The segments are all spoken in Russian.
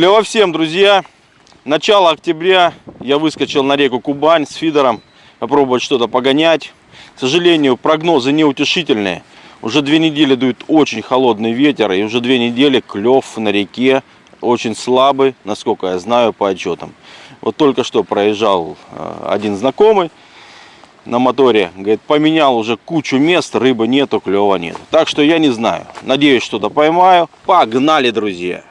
Клево всем, друзья! Начало октября я выскочил на реку Кубань с фидером попробовать что-то погонять. К сожалению, прогнозы неутешительные. Уже две недели дует очень холодный ветер, и уже две недели клев на реке очень слабый, насколько я знаю по отчетам. Вот только что проезжал э, один знакомый на моторе, говорит, поменял уже кучу мест, рыбы нету, клева нет. Так что я не знаю. Надеюсь, что-то поймаю. Погнали, друзья!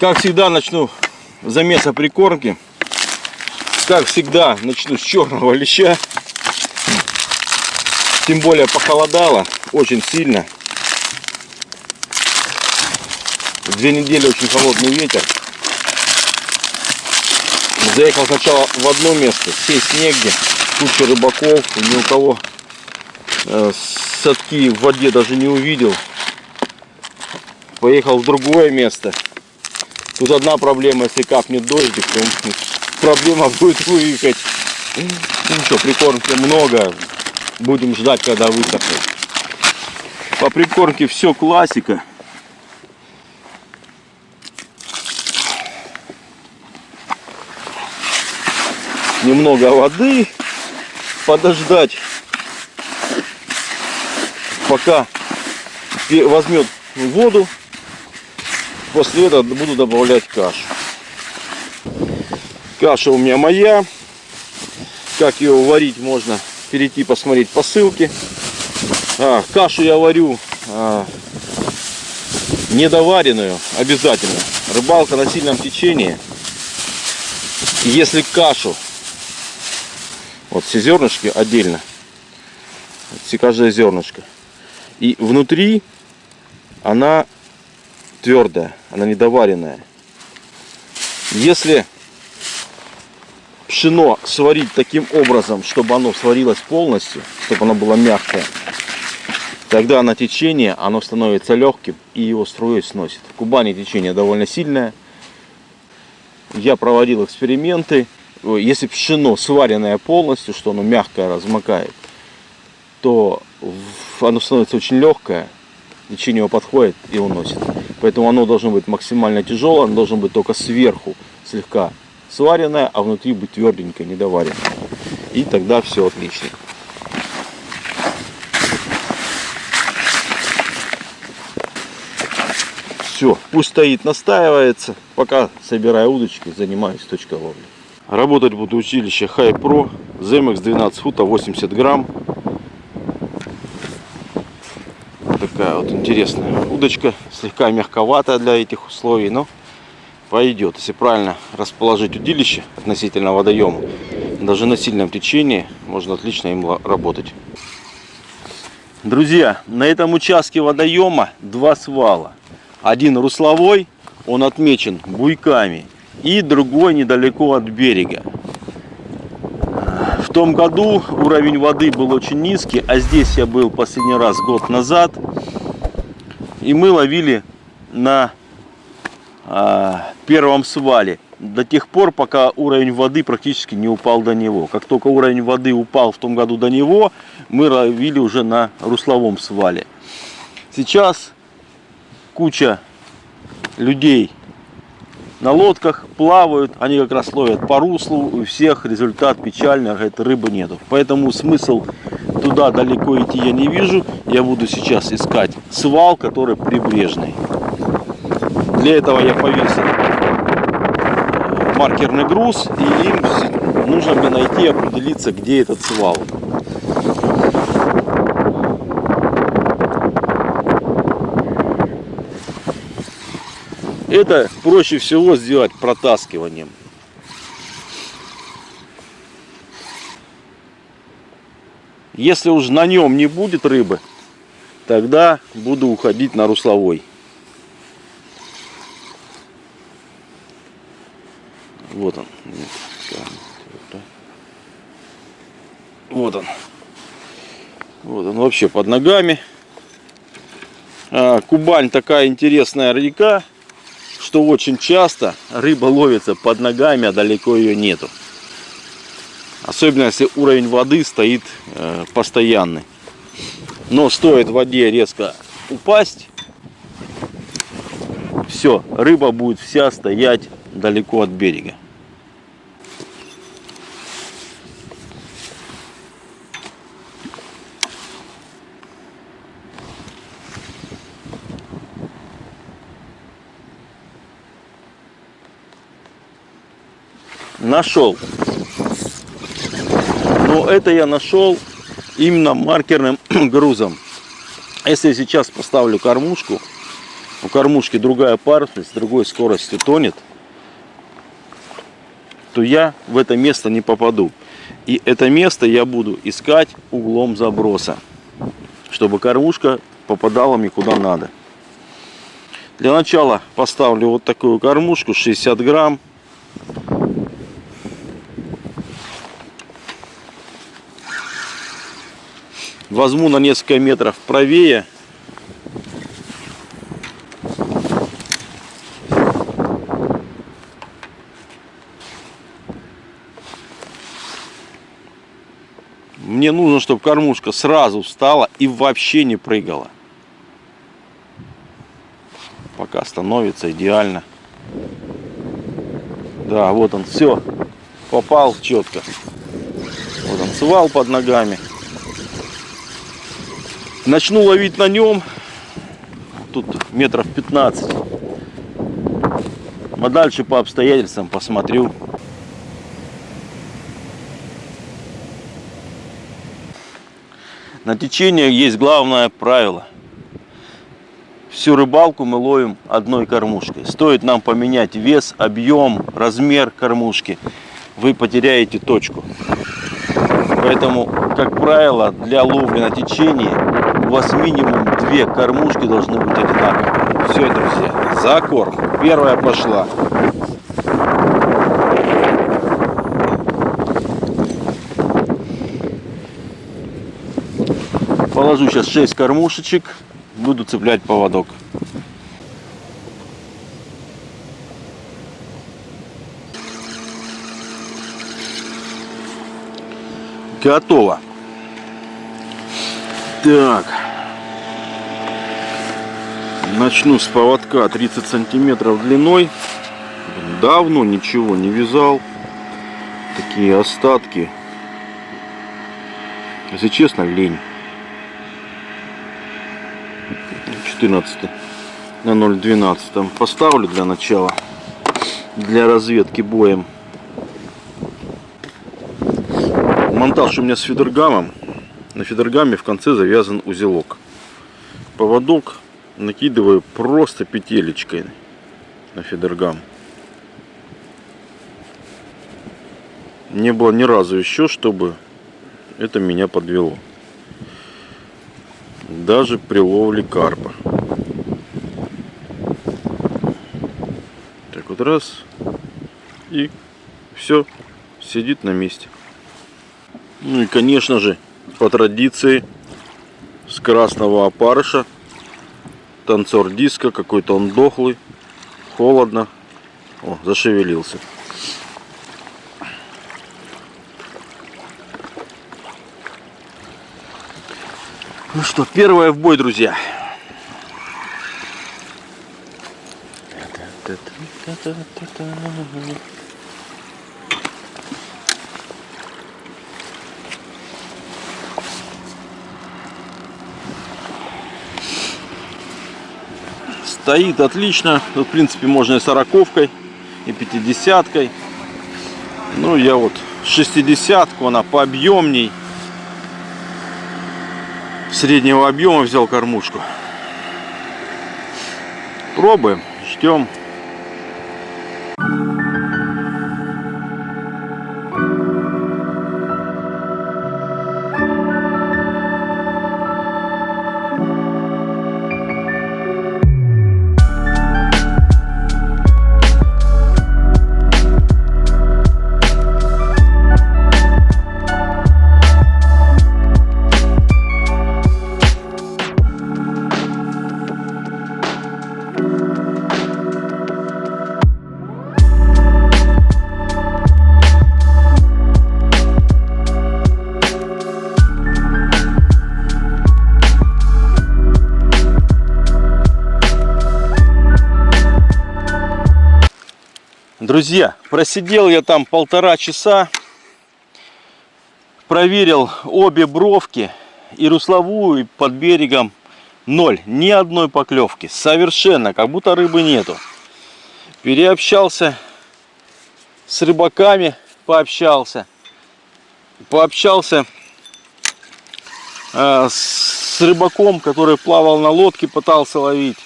Как всегда начну замеса прикормки. Как всегда начну с черного леща. Тем более похолодало очень сильно. Две недели очень холодный ветер. Заехал сначала в одно место, сесть негде, куча рыбаков, ни у кого э, садки в воде даже не увидел. Поехал в другое место, Тут одна проблема, если капнет дождик, то проблема будет выехать. Ну ничего, прикормки много. Будем ждать, когда высохнет. По прикормке все классика. Немного воды. Подождать, пока возьмет воду После этого буду добавлять кашу. Каша у меня моя. Как ее варить можно перейти посмотреть по ссылке. А, кашу я варю а, недоваренную обязательно. Рыбалка на сильном течении. Если кашу, вот все зернышки отдельно, все каждое зернышко, и внутри она твердая, она недоваренная. Если пшено сварить таким образом, чтобы оно сварилось полностью, чтобы оно было мягкое, тогда на течение оно становится легким и его струей сносит. В Кубани течение довольно сильное. Я проводил эксперименты. Если пшено сваренное полностью, что оно мягкое размокает, то оно становится очень легкое, течение его подходит и уносит. Поэтому оно должно быть максимально тяжелое, оно должно быть только сверху слегка сваренное, а внутри быть тверденькое, недоваренное. И тогда все отлично. Все, пусть стоит, настаивается. Пока собираю удочки, занимаюсь точкой ловли. Работать буду училище High Pro, ZMX 12 фута 80 грамм. Такая вот интересная удочка, слегка мягковатая для этих условий, но пойдет, если правильно расположить удилище относительно водоема. Даже на сильном течении можно отлично им работать. Друзья, на этом участке водоема два свала. Один русловой, он отмечен буйками, и другой недалеко от берега. В том году уровень воды был очень низкий, а здесь я был последний раз год назад. И мы ловили на а, первом свале до тех пор, пока уровень воды практически не упал до него. Как только уровень воды упал в том году до него, мы ловили уже на русловом свале. Сейчас куча людей на лодках плавают, они как раз ловят по руслу, у всех результат печальный, говорит, рыбы нету. Поэтому смысл туда далеко идти я не вижу, я буду сейчас искать свал, который прибрежный. Для этого я повесил маркерный груз, и им нужно мне найти, определиться, где этот свал. Это проще всего сделать протаскиванием. Если уж на нем не будет рыбы, тогда буду уходить на русловой. Вот он. Вот он. Вот он вообще под ногами. А, Кубань такая интересная река, что очень часто рыба ловится под ногами, а далеко ее нету. Особенно если уровень воды стоит э, постоянный. Но стоит воде резко упасть, все, рыба будет вся стоять далеко от берега. Нашел. Но это я нашел именно маркерным грузом. Если сейчас поставлю кормушку, у кормушки другая парусность, другой скоростью тонет, то я в это место не попаду. И это место я буду искать углом заброса, чтобы кормушка попадала мне куда надо. Для начала поставлю вот такую кормушку 60 грамм. Возьму на несколько метров правее Мне нужно, чтобы кормушка сразу встала и вообще не прыгала. Пока становится идеально. Да, вот он, все. Попал четко. Вот он, свал под ногами. Начну ловить на нем. Тут метров 15. А дальше по обстоятельствам посмотрю. На течение есть главное правило. Всю рыбалку мы ловим одной кормушкой. Стоит нам поменять вес, объем, размер кормушки, вы потеряете точку. Поэтому, как правило, для ловли на течении у вас минимум две кормушки должны быть одинаковые. Все, друзья, за корм. Первая пошла. Положу сейчас 6 кормушечек, буду цеплять поводок. Готово. Так. Начну с поводка 30 сантиметров длиной. Давно ничего не вязал. Такие остатки. Если честно, лень. 14 на 0.12 поставлю для начала для разведки боем монтаж у меня с фидергамом на фидергаме в конце завязан узелок поводок накидываю просто петелечкой на фидергам не было ни разу еще чтобы это меня подвело даже при ловле карпа. Так вот раз и все сидит на месте. Ну и конечно же по традиции с красного опарыша танцор диска какой-то он дохлый холодно. О зашевелился. Ну что, первое в бой, друзья. Стоит отлично. Тут, в принципе, можно и сороковкой, и пятидесяткой. Ну, я вот шестидесятку, она пообъемней среднего объема взял кормушку. Пробуем, ждем. Друзья, просидел я там полтора часа. Проверил обе бровки. И русловую, и под берегом ноль. Ни одной поклевки. Совершенно. Как будто рыбы нету. Переобщался с рыбаками. Пообщался. Пообщался э, с рыбаком, который плавал на лодке, пытался ловить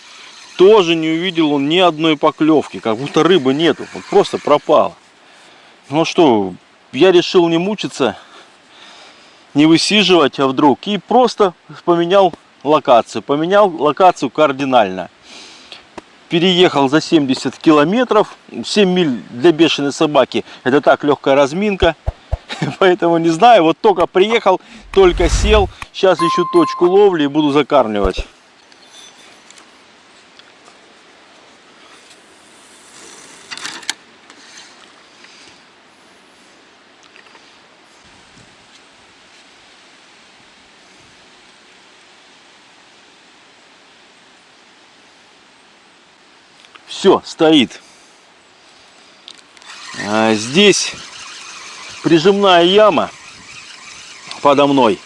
тоже не увидел он ни одной поклевки, как будто рыбы нету, вот просто пропала. Ну что, я решил не мучиться, не высиживать, а вдруг, и просто поменял локацию, поменял локацию кардинально. Переехал за 70 километров, 7 миль для бешеной собаки, это так легкая разминка, поэтому не знаю, вот только приехал, только сел, сейчас ищу точку ловли и буду закармливать. Все, стоит. А здесь прижимная яма подо мной.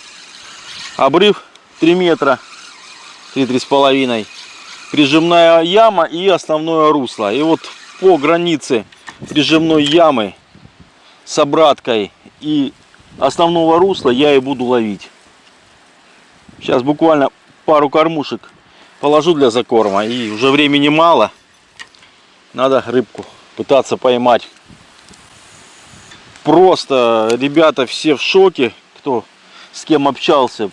Обрыв 3 метра, 3-3 с половиной. Прижимная яма и основное русло. И вот по границе прижимной ямы с обраткой и основного русла я и буду ловить. Сейчас буквально пару кормушек положу для закорма. И уже времени мало надо рыбку пытаться поймать. Просто ребята все в шоке, кто с кем общался.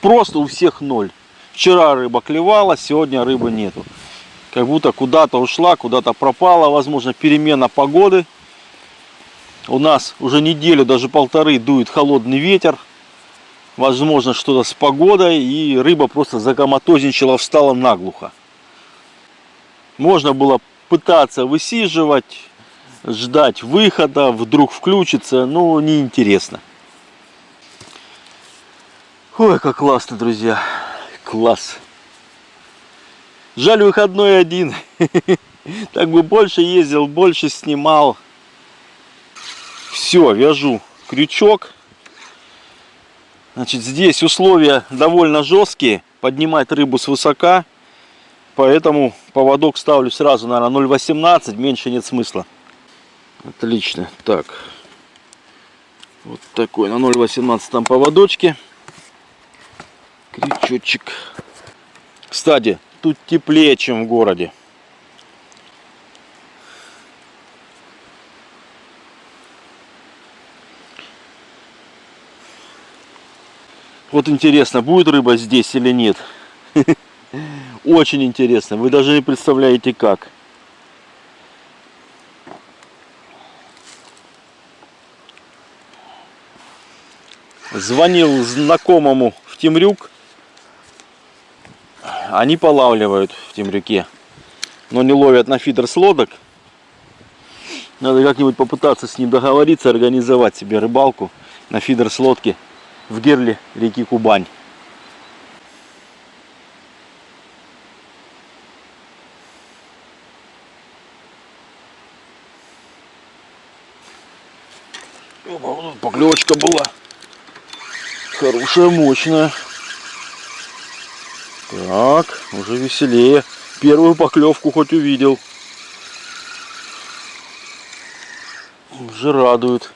Просто у всех ноль. Вчера рыба клевала, сегодня рыбы нету. Как будто куда-то ушла, куда-то пропала. Возможно, перемена погоды. У нас уже неделю, даже полторы дует холодный ветер. Возможно, что-то с погодой. И рыба просто закоматозничала, встала наглухо. Можно было пытаться высиживать, ждать выхода, вдруг включится, ну, неинтересно. Ой, как классно, друзья. Класс. Жаль, выходной один. Так бы больше ездил, больше снимал. Все, вяжу крючок. Значит, здесь условия довольно жесткие. Поднимать рыбу с высока. Поэтому поводок ставлю сразу, наверное, 0,18, меньше нет смысла. Отлично. Так. Вот такой на 0,18 поводочке. Крючочек. Кстати, тут теплее, чем в городе. Вот интересно, будет рыба здесь или нет. Очень интересно. Вы даже не представляете как. Звонил знакомому в Темрюк. Они полавливают в Темрюке. Но не ловят на фидер с лодок. Надо как-нибудь попытаться с ним договориться, организовать себе рыбалку на фидер с лодки в герле реки Кубань. Поклевочка была. Хорошая, мощная. Так, уже веселее. Первую поклевку хоть увидел. Уже радует.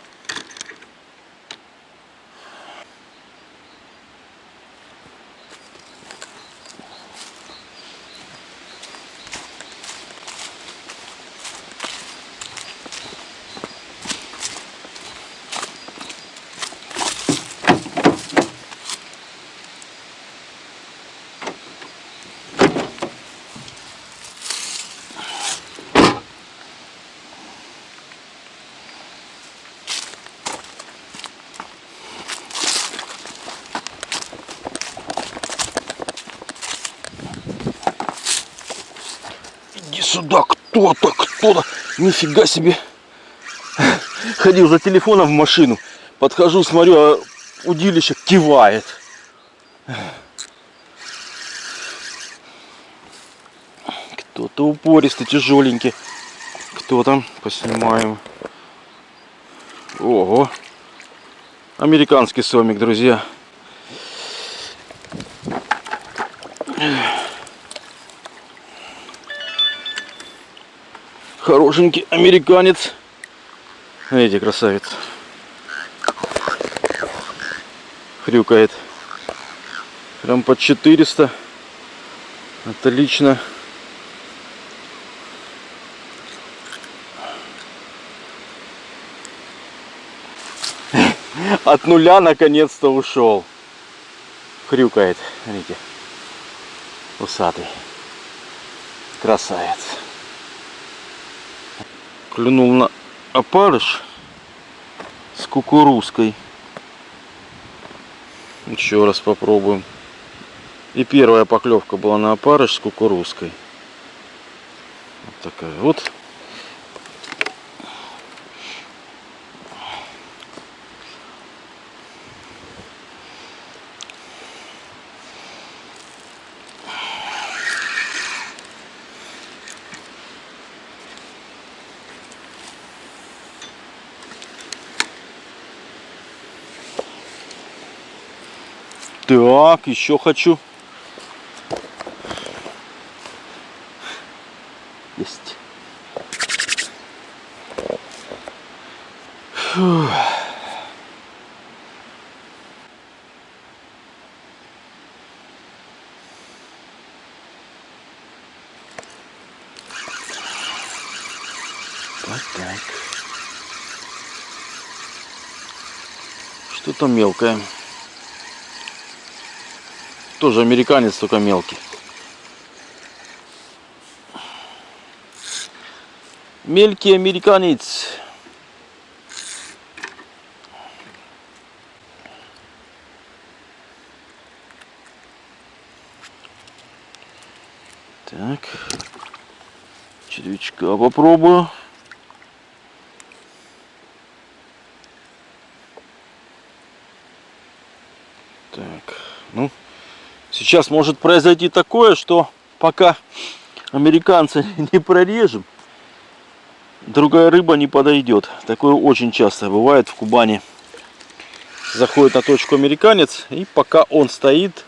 сюда кто-то, кто-то. Нифига себе. Ходил за телефоном в машину. Подхожу, смотрю, а удилище кивает. Кто-то упористый, тяжеленький. Что там? Поснимаем. Ого. Американский сомик, друзья. Хорошенький американец. Видите, красавец. Хрюкает. Прям под 400. Отлично. От нуля наконец-то ушел. Хрюкает. Видите. Усатый. Красавец. Клюнул на опарыш с кукурузкой. Еще раз попробуем. И первая поклевка была на опарыш с кукурузкой. Вот такая вот. Так, еще хочу. Есть. Фух. Вот. Что-то мелкое. Тоже американец, только мелкий. Мелкий американец. Так. Червячка попробую. Так, ну, сейчас может произойти такое, что пока американца не прорежем, другая рыба не подойдет. Такое очень часто бывает в Кубани. Заходит на точку американец, и пока он стоит,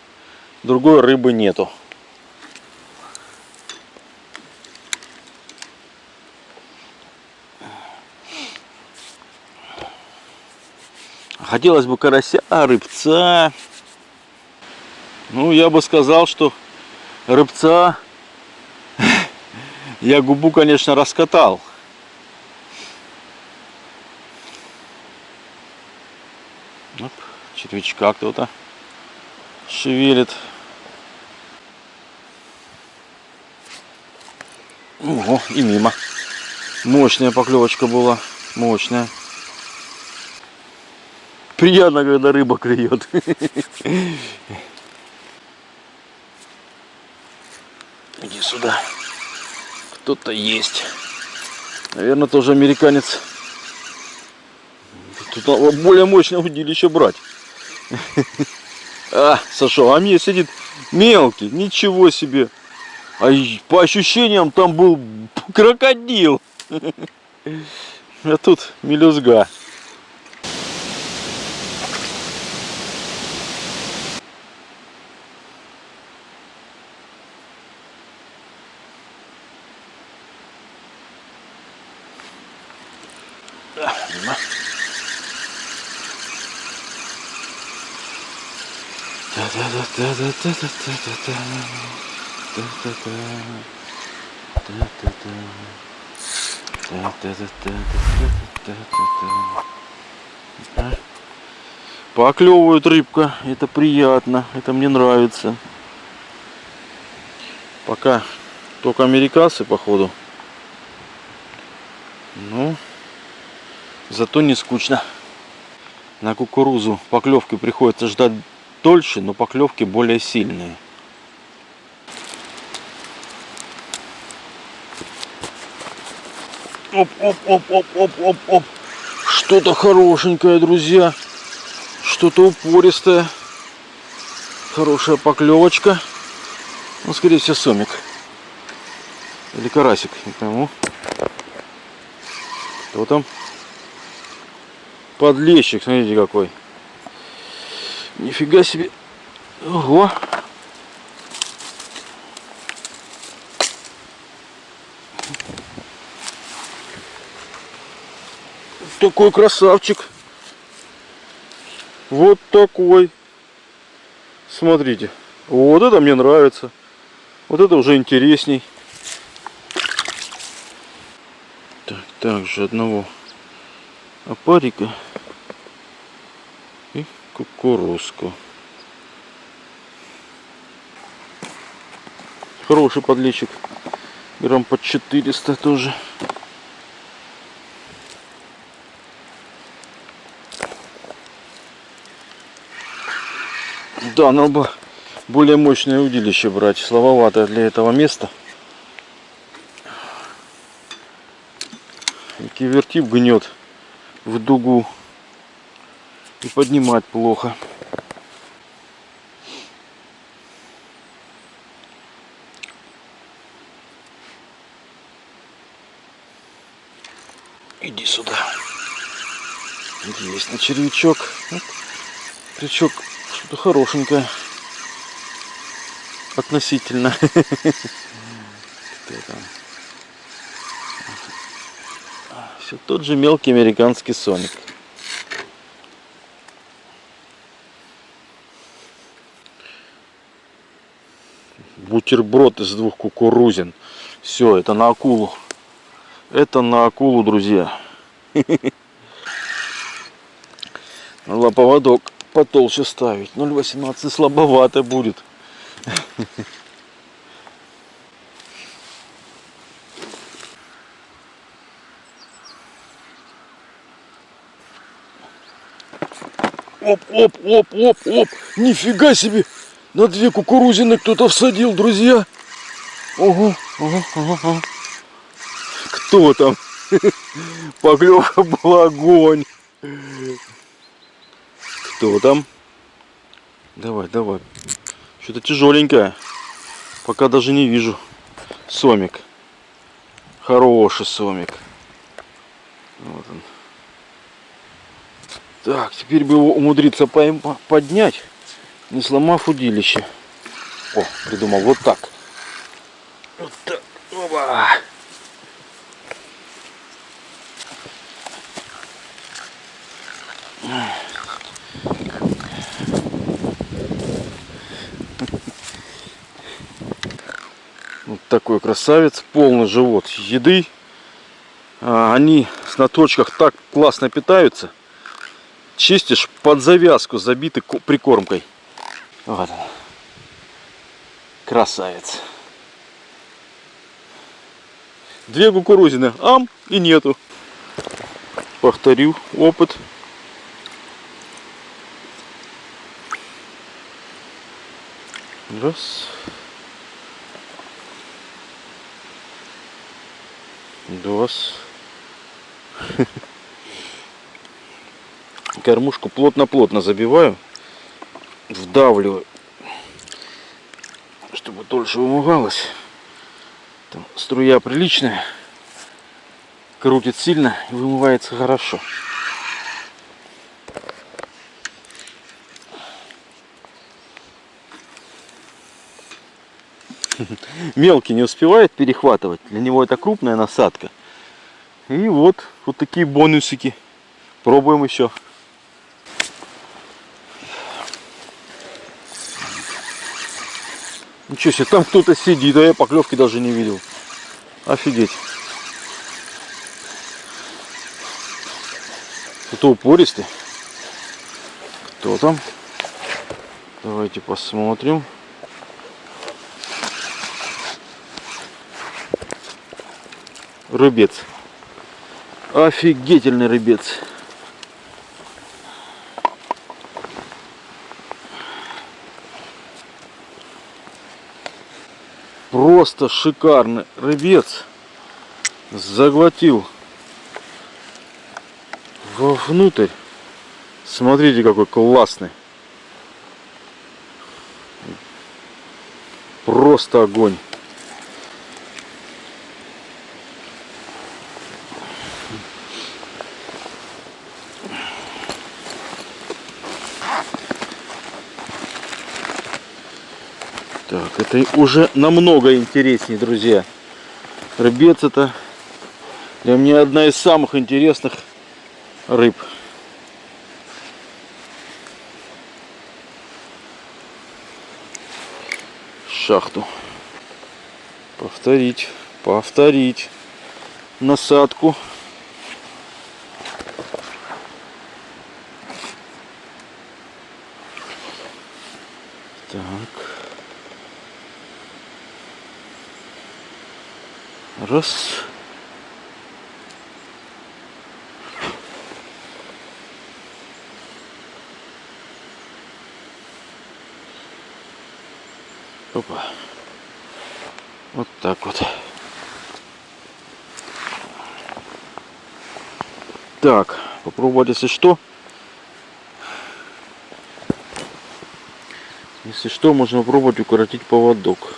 другой рыбы нету. Хотелось бы карася, рыбца. Ну, я бы сказал, что рыбца я губу, конечно, раскатал. Оп, червячка кто-то шевелит. Ого, и мимо. Мощная поклевочка была, мощная. Приятно, когда рыба клюет. Иди сюда. Кто-то есть. Наверное, тоже американец. Тут более мощное удилище брать. А, сошел. А мне сидит мелкий. Ничего себе. А по ощущениям там был крокодил. А тут мелюзга. Поклевывает рыбка, это приятно, это мне нравится. Пока только американцы, походу. Ну, зато не скучно. На кукурузу поклевки приходится ждать дольше, но поклевки более сильные. Оп, оп, оп, оп, оп, оп, оп. Что-то хорошенькое, друзья. Что-то упористое. Хорошая поклевочка. Ну, скорее всего, сомик. Или карасик, не пойму. Кто там? Подлещик, смотрите какой. Нифига себе. Ого. Такой красавчик. Вот такой. Смотрите. Вот это мне нравится. Вот это уже интересней. Так, также одного опарика кукурузку. Хороший подлечик. Грамм под 400 тоже. Да, надо бы более мощное удилище брать. Слабовато для этого места. Кивертип гнет в дугу. И поднимать плохо. Иди сюда. Есть на червячок. Крючок что-то хорошенькое. Относительно. Все тот же мелкий американский соник. Бутерброд из двух кукурузин. Все, это на акулу. Это на акулу, друзья. Надо поводок потолще ставить. 0,18 слабовато будет. Оп, оп, оп, оп, оп. Нифига себе. На две кукурузины кто-то всадил, друзья. Ого, ого, ого. Кто там? Поклевка была огонь. Кто там? Давай, давай. Что-то тяжеленькое. Пока даже не вижу. Сомик. Хороший сомик. Вот он. Так, теперь бы его умудриться поднять, не сломав удилище. О, придумал вот так. Вот так. Оба. Вот такой красавец, полный живот еды. А, они на точках так классно питаются. Чистишь под завязку, забиты прикормкой. Вот он. Красавец. Две кукурузины, ам и нету. Повторю опыт. Раз. Два. Кормушку плотно-плотно забиваю. Вдавливаю. Чтобы дольше вымывалось. Там струя приличная. Крутит сильно и вымывается хорошо. Мелкий не успевает перехватывать. Для него это крупная насадка. И вот, вот такие бонусики. Пробуем еще. Ничего себе, там кто-то сидит, а я поклевки даже не видел. Офигеть. Кто упористый? Кто там? Давайте посмотрим. рыбец. Офигительный рыбец. Просто шикарный рыбец. Заглотил вовнутрь. Смотрите, какой классный. Просто огонь. Так, это уже намного интереснее, друзья. Рыбец это для меня одна из самых интересных рыб. Шахту. Повторить, повторить насадку. Так. Раз. Опа. Вот так вот. Так, попробовать, если что. Если что, можно попробовать укоротить поводок.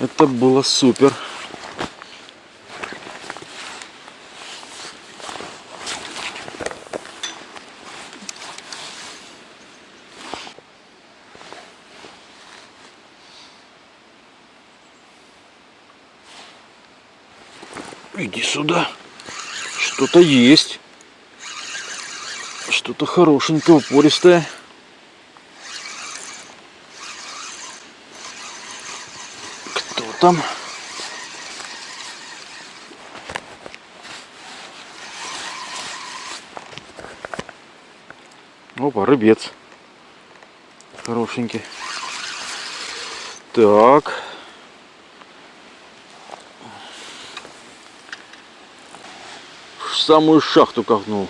Это было супер. Иди сюда. Что-то есть. Что-то хорошенькое, упористое. Там? Опа, рыбец. Хорошенький. Так. В самую шахту ковнул.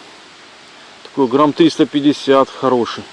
Такой грамм 350 хороший.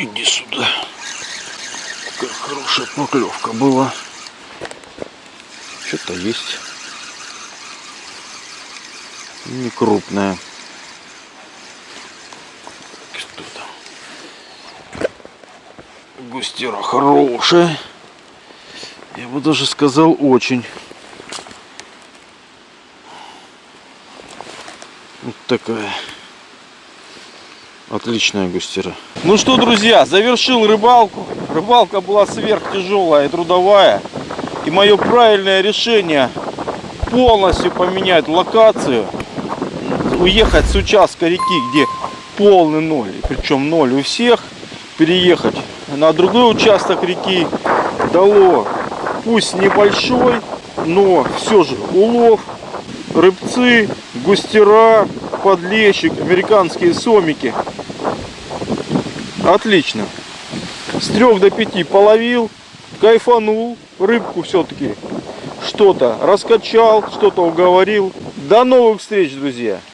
Иди сюда. Какая хорошая была. Что-то есть. Не крупная. Что там? Густера хорошая. Я бы даже сказал очень. Вот такая. Отличная густера. Ну что, друзья, завершил рыбалку. Рыбалка была сверхтяжелая и трудовая. И мое правильное решение полностью поменять локацию. Уехать с участка реки, где полный ноль. Причем ноль у всех. Переехать на другой участок реки дало пусть небольшой, но все же улов, рыбцы, густера, подлещик, американские сомики. Отлично. С трех до пяти половил, кайфанул, рыбку все-таки что-то раскачал, что-то уговорил. До новых встреч, друзья!